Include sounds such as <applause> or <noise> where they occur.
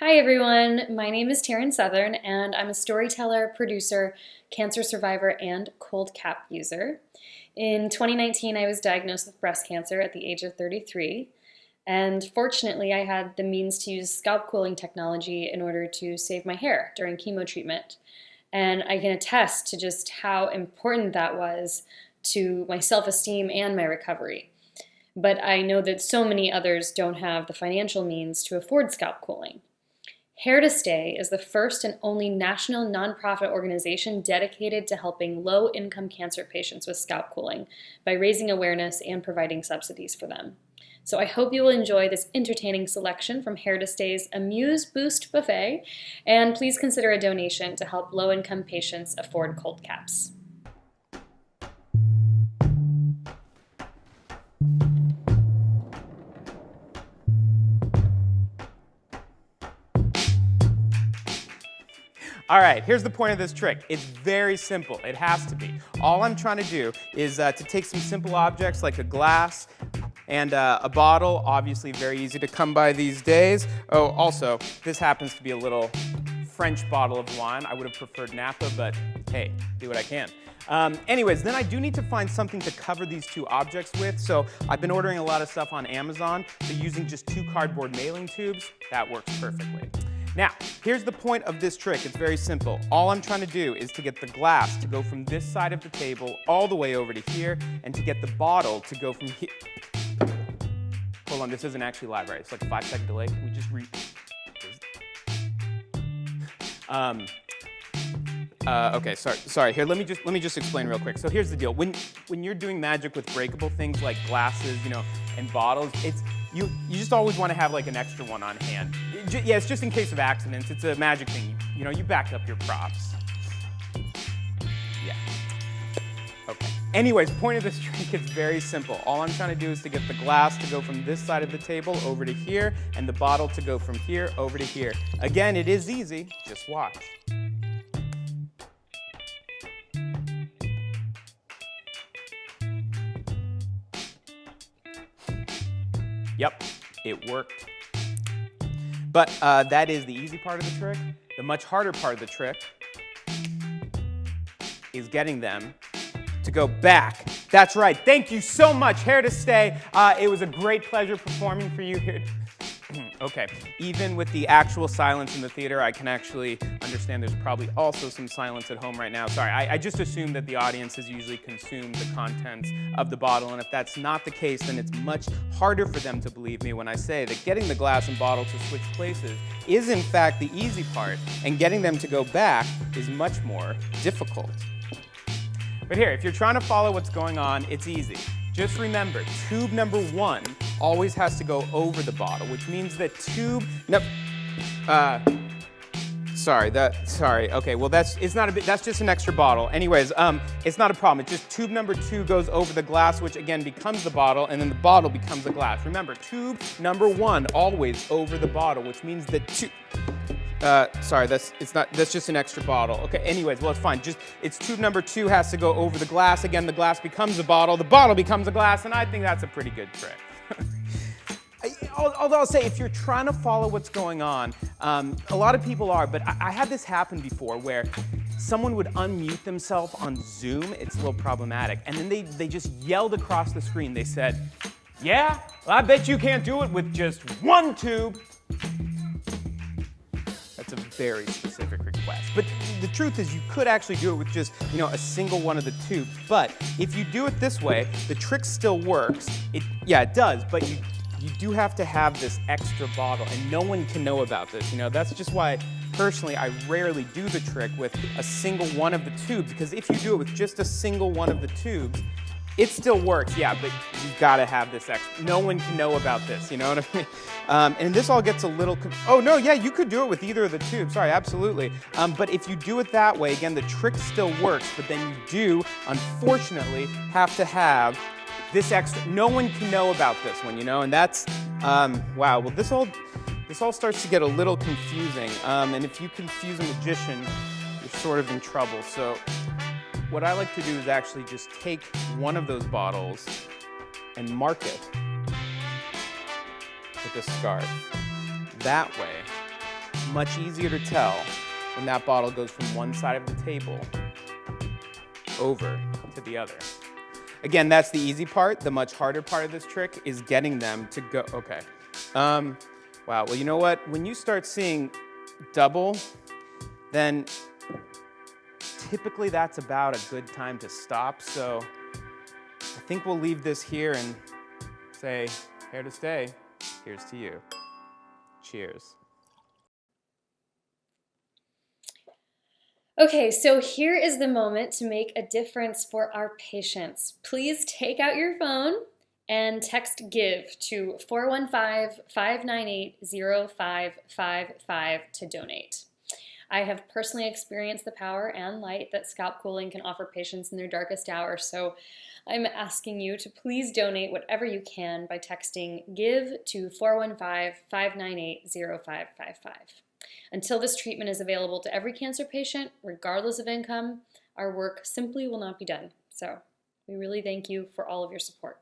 Hi everyone, my name is Taryn Southern and I'm a storyteller, producer, cancer survivor, and cold cap user. In 2019 I was diagnosed with breast cancer at the age of 33 and fortunately I had the means to use scalp cooling technology in order to save my hair during chemo treatment. And I can attest to just how important that was to my self-esteem and my recovery. But I know that so many others don't have the financial means to afford scalp cooling. Hair to Stay is the first and only national nonprofit organization dedicated to helping low-income cancer patients with scalp cooling by raising awareness and providing subsidies for them. So I hope you will enjoy this entertaining selection from Hair to Stay's Amuse Boost Buffet, and please consider a donation to help low-income patients afford cold caps. All right, here's the point of this trick. It's very simple. It has to be. All I'm trying to do is uh, to take some simple objects like a glass and uh, a bottle, obviously very easy to come by these days. Oh, also, this happens to be a little French bottle of wine. I would have preferred Napa, but hey, do what I can. Um, anyways, then I do need to find something to cover these two objects with, so I've been ordering a lot of stuff on Amazon, so using just two cardboard mailing tubes, that works perfectly. Now, here's the point of this trick. It's very simple. All I'm trying to do is to get the glass to go from this side of the table all the way over to here, and to get the bottle to go from here. Hold on, this isn't actually live, right? It's like a five second delay. Can we just re... Um, uh, okay, sorry, sorry. Here, let me just let me just explain real quick. So here's the deal. When when you're doing magic with breakable things like glasses, you know, and bottles, it's you, you just always want to have like an extra one on hand. It, yeah, it's just in case of accidents. It's a magic thing. You, you know, you back up your props. Yeah. Okay. Anyways, point of this <laughs> trick is very simple. All I'm trying to do is to get the glass to go from this side of the table over to here, and the bottle to go from here over to here. Again, it is easy. Just watch. Yep, it worked. But uh, that is the easy part of the trick. The much harder part of the trick is getting them to go back. That's right. Thank you so much, Hair to Stay. Uh, it was a great pleasure performing for you here. Okay, even with the actual silence in the theater, I can actually understand there's probably also some silence at home right now. Sorry, I, I just assume that the audience has usually consumed the contents of the bottle, and if that's not the case, then it's much harder for them to believe me when I say that getting the glass and bottle to switch places is in fact the easy part, and getting them to go back is much more difficult. But here, if you're trying to follow what's going on, it's easy. Just remember, tube number one always has to go over the bottle, which means that tube, no, uh, sorry, that, sorry, okay, well that's, it's not a bit, that's just an extra bottle. Anyways, um, it's not a problem, it's just tube number two goes over the glass, which again becomes the bottle, and then the bottle becomes the glass. Remember, tube number one always over the bottle, which means that tube, uh, sorry, that's it's not. That's just an extra bottle. Okay. Anyways, well, it's fine. Just it's tube number two has to go over the glass. Again, the glass becomes a bottle. The bottle becomes a glass, and I think that's a pretty good trick. Although I'll say, if you're trying to follow what's going on, um, a lot of people are, but I, I, had this happen before where someone would unmute themselves on Zoom. It's a little problematic. And then they, they just yelled across the screen. They said, yeah, well, I bet you can't do it with just one tube. That's a very specific request. But the truth is you could actually do it with just, you know, a single one of the tubes. But if you do it this way, the trick still works. It, yeah, it does, but you you do have to have this extra bottle and no one can know about this. You know, that's just why personally I rarely do the trick with a single one of the tubes because if you do it with just a single one of the tubes, it still works, yeah, but you've got to have this extra. No one can know about this, you know what I mean? <laughs> Um, and this all gets a little, oh no, yeah, you could do it with either of the tubes, sorry, absolutely. Um, but if you do it that way, again, the trick still works, but then you do, unfortunately, have to have this extra, no one can know about this one, you know, and that's, um, wow, well this all, this all starts to get a little confusing, um, and if you confuse a magician, you're sort of in trouble. So what I like to do is actually just take one of those bottles and mark it with a scarf. That way, Much easier to tell when that bottle goes from one side of the table over to the other. Again, that's the easy part. The much harder part of this trick is getting them to go, okay. Um, wow, well, you know what? When you start seeing double, then typically that's about a good time to stop. So I think we'll leave this here and say, here to stay. Here's to you. Cheers. Okay, so here is the moment to make a difference for our patients. Please take out your phone and text GIVE to 415-598-0555 to donate. I have personally experienced the power and light that scalp cooling can offer patients in their darkest hour, so I'm asking you to please donate whatever you can by texting GIVE to 415-598-0555. Until this treatment is available to every cancer patient, regardless of income, our work simply will not be done. So we really thank you for all of your support.